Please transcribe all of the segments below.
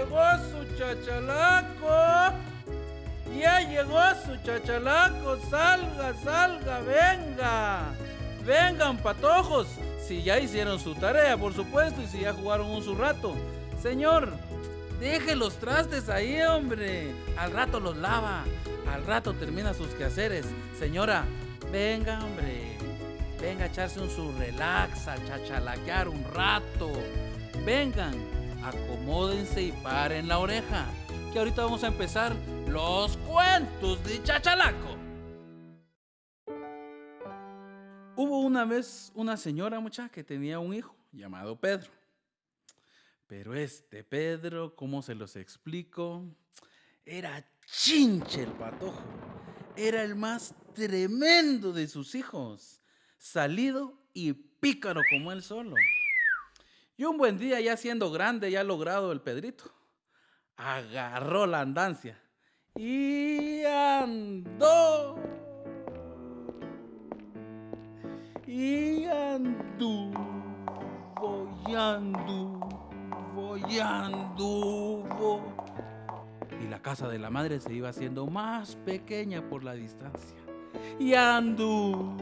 llegó su chachalaco. Ya llegó su chachalaco. Salga, salga, venga. Vengan, patojos. Si ya hicieron su tarea, por supuesto, y si ya jugaron un su rato. Señor, deje los trastes ahí, hombre. Al rato los lava. Al rato termina sus quehaceres. Señora, venga, hombre. Venga a echarse un su relax, a chachalaquear un rato. Vengan, acomódense y paren la oreja. Que ahorita vamos a empezar los cuentos de Chachalaco. Hubo una vez una señora muchacha que tenía un hijo llamado Pedro. Pero este Pedro, ¿cómo se los explico? Era chinche el patojo. Era el más tremendo de sus hijos. Salido y pícaro como él solo. Y un buen día, ya siendo grande, ya logrado el Pedrito, agarró la andancia y andó. Y anduvo, y anduvo, y anduvo. Y la casa de la madre se iba haciendo más pequeña por la distancia. Y anduvo,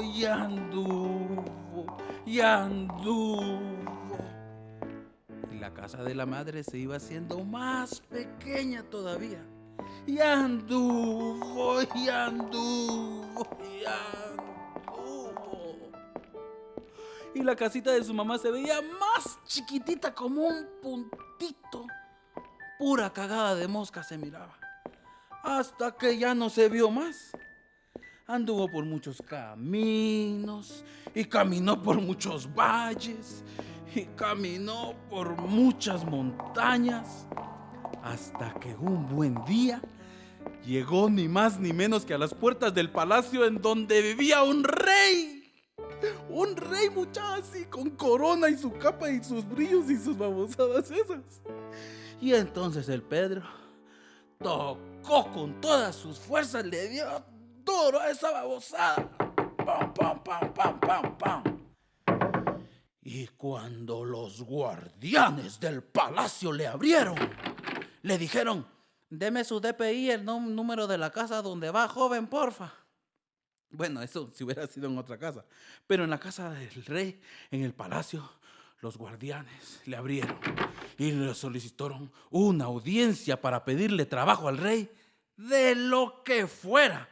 y anduvo, y anduvo. Casa de la madre se iba haciendo más pequeña todavía. Y anduvo, y anduvo, y anduvo. Y la casita de su mamá se veía más chiquitita como un puntito. Pura cagada de mosca se miraba. Hasta que ya no se vio más. Anduvo por muchos caminos y caminó por muchos valles y caminó por muchas montañas hasta que un buen día llegó ni más ni menos que a las puertas del palacio en donde vivía un rey. Un rey muchacho así con corona y su capa y sus brillos y sus babosadas esas. Y entonces el Pedro tocó con todas sus fuerzas, le dio duro a esa babosada. Pam, pam, pam, pam, pam, pam. Y cuando los guardianes del palacio le abrieron, le dijeron, deme su DPI, el número de la casa donde va, joven, porfa. Bueno, eso si hubiera sido en otra casa. Pero en la casa del rey, en el palacio, los guardianes le abrieron y le solicitaron una audiencia para pedirle trabajo al rey de lo que fuera.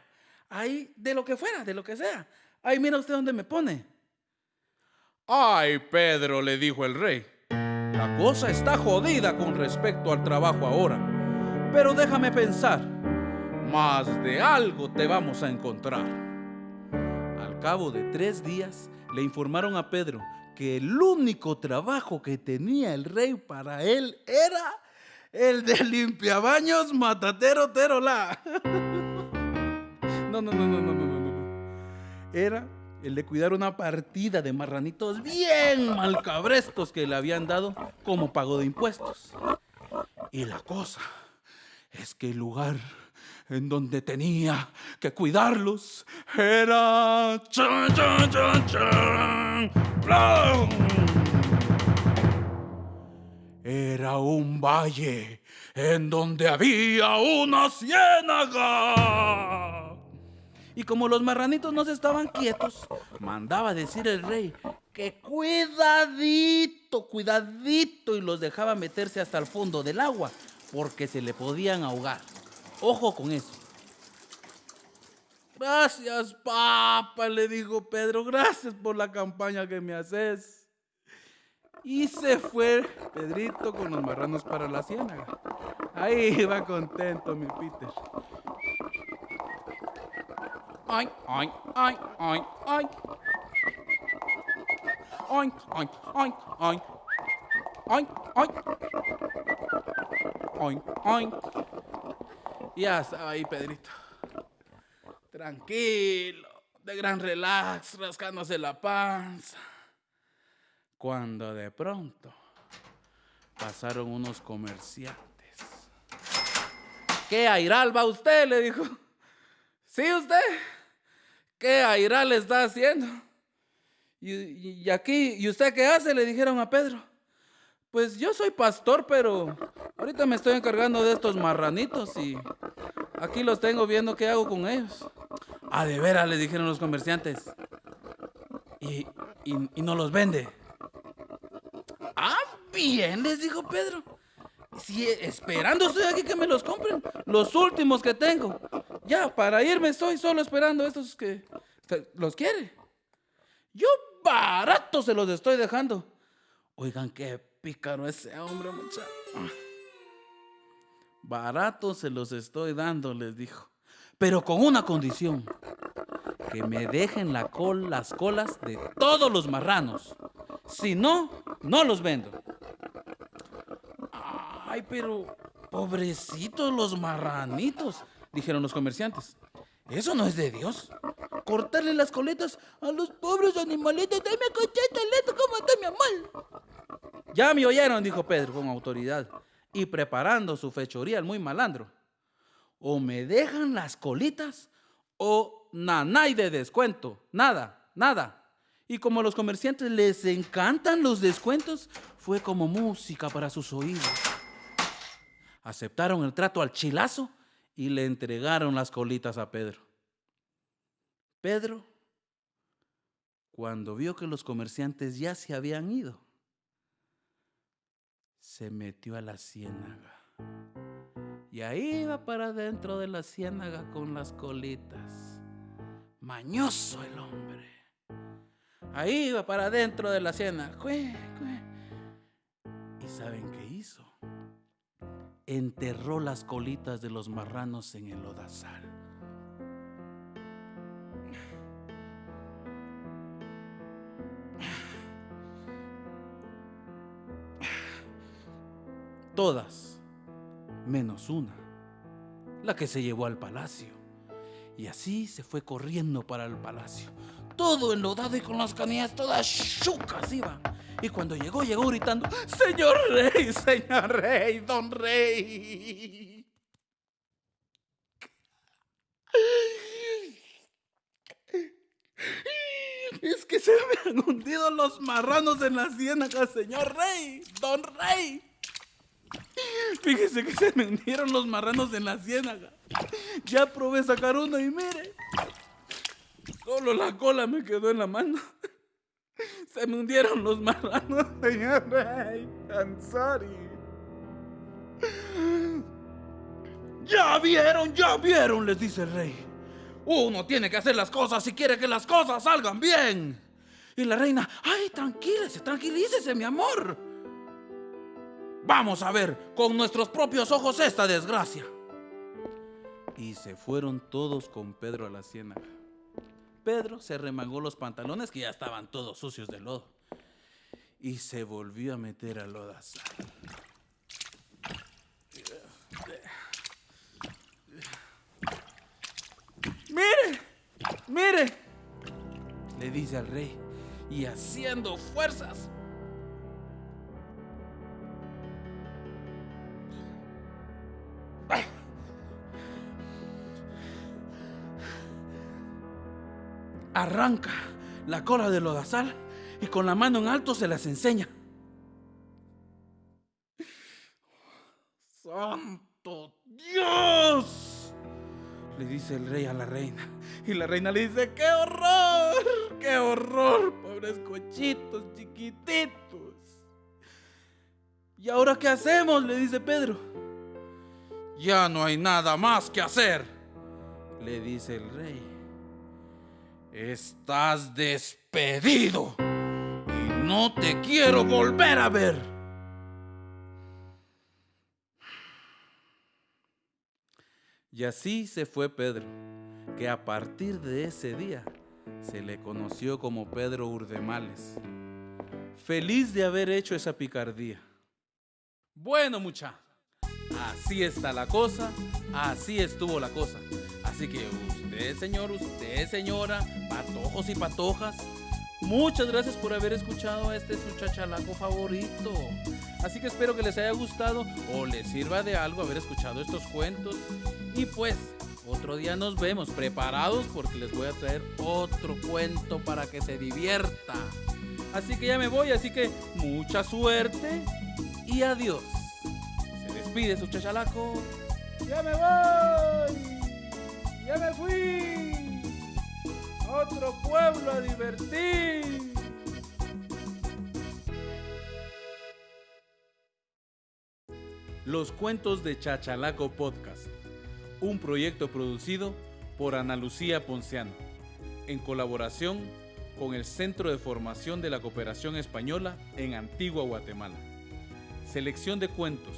Ahí, de lo que fuera, de lo que sea. Ahí mira usted dónde me pone. Ay, Pedro, le dijo el rey. La cosa está jodida con respecto al trabajo ahora. Pero déjame pensar. Más de algo te vamos a encontrar cabo de tres días, le informaron a Pedro que el único trabajo que tenía el rey para él era el de limpiabaños matatero terola. No, no, no, no, no, no, no. Era el de cuidar una partida de marranitos bien malcabrestos que le habían dado como pago de impuestos. Y la cosa es que el lugar en donde tenía que cuidarlos era... Chan, chan, chan, chan, era un valle en donde había una ciénaga. Y como los marranitos no se estaban quietos, mandaba decir el rey que cuidadito, cuidadito, y los dejaba meterse hasta el fondo del agua, porque se le podían ahogar. Ojo con eso. Gracias, papá, le dijo Pedro. Gracias por la campaña que me haces. Y se fue Pedrito con los marranos para la ciénaga. Ahí va contento mi Peter. Ay. Ay, ay, ay, ay. Ay, ay. Ay, ay. Ya estaba ahí, Pedrito. Tranquilo, de gran relax, rascándose la panza. Cuando de pronto pasaron unos comerciantes. ¿Qué airal va usted? Le dijo. ¿Sí usted? ¿Qué airal está haciendo? Y, y, aquí, ¿y usted qué hace? Le dijeron a Pedro. Pues yo soy pastor, pero ahorita me estoy encargando de estos marranitos y aquí los tengo viendo qué hago con ellos. Ah, de veras, le dijeron los comerciantes. Y, y, no los vende. Ah, bien, les dijo Pedro. Si esperando estoy aquí que me los compren, los últimos que tengo. Ya, para irme estoy solo esperando estos que, los quiere. Yo barato se los estoy dejando. Oigan, qué pícaro ese hombre, muchacho. Barato se los estoy dando, les dijo. Pero con una condición. Que me dejen la col, las colas de todos los marranos. Si no, no los vendo. Ay, pero pobrecitos los marranitos, dijeron los comerciantes. Eso no es de Dios. Cortarle las coletas a los pobres animalitos. Dame cocheta, lento, como mi amor. Ya me oyeron, dijo Pedro con autoridad y preparando su fechoría el muy malandro. O me dejan las colitas o nanay de descuento. Nada, nada. Y como a los comerciantes les encantan los descuentos, fue como música para sus oídos. Aceptaron el trato al chilazo y le entregaron las colitas a Pedro. Pedro, cuando vio que los comerciantes ya se habían ido, se metió a la ciénaga. Y ahí iba para dentro de la ciénaga con las colitas. Mañoso el hombre. Ahí iba para dentro de la ciénaga. ¿Y saben qué hizo? Enterró las colitas de los marranos en el lodazal. todas, menos una, la que se llevó al palacio. Y así se fue corriendo para el palacio, todo enlodado y con las canillas todas chucas iba. Y cuando llegó, llegó gritando, Señor Rey, Señor Rey, Don Rey. Es que se me han hundido los marranos en la ciénaga, señor Rey, Don Rey. Fíjese que se me hundieron los marranos en la ciénaga. Ya probé sacar uno y mire. Solo la cola me quedó en la mano. Se me hundieron los marranos, señor rey. I'm. Ya vieron, ya vieron, les dice el rey. Uno tiene que hacer las cosas si quiere que las cosas salgan bien. Y la reina, ay, tranquilícese, tranquilícese, mi amor. Vamos a ver con nuestros propios ojos esta desgracia. Y se fueron todos con Pedro a la ciénaga. Pedro se remangó los pantalones que ya estaban todos sucios de lodo y se volvió a meter al lodazal. ¡Mire! ¡Mire! Le dice al rey y haciendo fuerzas arranca la cola de lodazal y con la mano en alto se las enseña. ¡Santo Dios! Le dice el rey a la reina. Y la reina le dice, ¡qué horror! ¡Qué horror! Pobres cochitos chiquititos. ¿Y ahora qué hacemos? Le dice Pedro. Ya no hay nada más que hacer, le dice el rey. Estás despedido y no te quiero volver a ver. Y así se fue Pedro, que a partir de ese día se le conoció como Pedro Urdemales. Feliz de haber hecho esa picardía. Bueno, mucha, así está la cosa, así estuvo la cosa. Así que señor, usted, señora, patojos y patojas, muchas gracias por haber escuchado este su chachalaco favorito. Así que espero que les haya gustado o les sirva de algo haber escuchado estos cuentos. Y pues, Otro día nos vemos preparados porque les voy a traer otro cuento para que se divierta. Así que ya me voy, así que mucha suerte y adiós. Se despide su chachalaco. Ya me voy. Otro pueblo a divertir. Los cuentos de Chachalaco Podcast, un proyecto producido por Ana Lucía Ponciano, en colaboración con el Centro de Formación de la Cooperación Española en Antigua Guatemala. Selección de cuentos,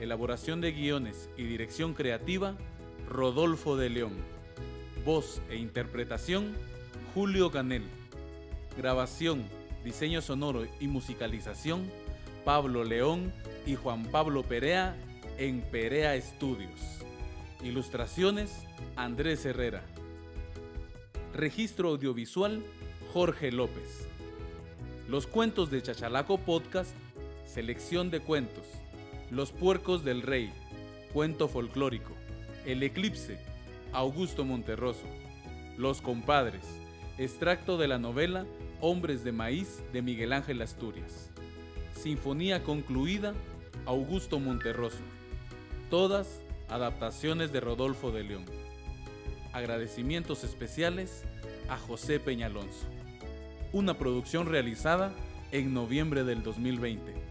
elaboración de guiones y dirección creativa, Rodolfo de León. Voz e interpretación, Julio Canel. Grabación, diseño sonoro y musicalización, Pablo León y Juan Pablo Perea en Perea Estudios. Ilustraciones, Andrés Herrera. Registro audiovisual, Jorge López. Los cuentos de Chachalaco Podcast, selección de cuentos. Los puercos del rey, cuento folclórico. El eclipse, Augusto Monterroso. Los compadres, extracto de la novela Hombres de Maíz de Miguel Ángel Asturias. Sinfonía concluida, Augusto Monterroso. Todas adaptaciones de Rodolfo de León. Agradecimientos especiales a José Peñalonso. Una producción realizada en noviembre del 2020.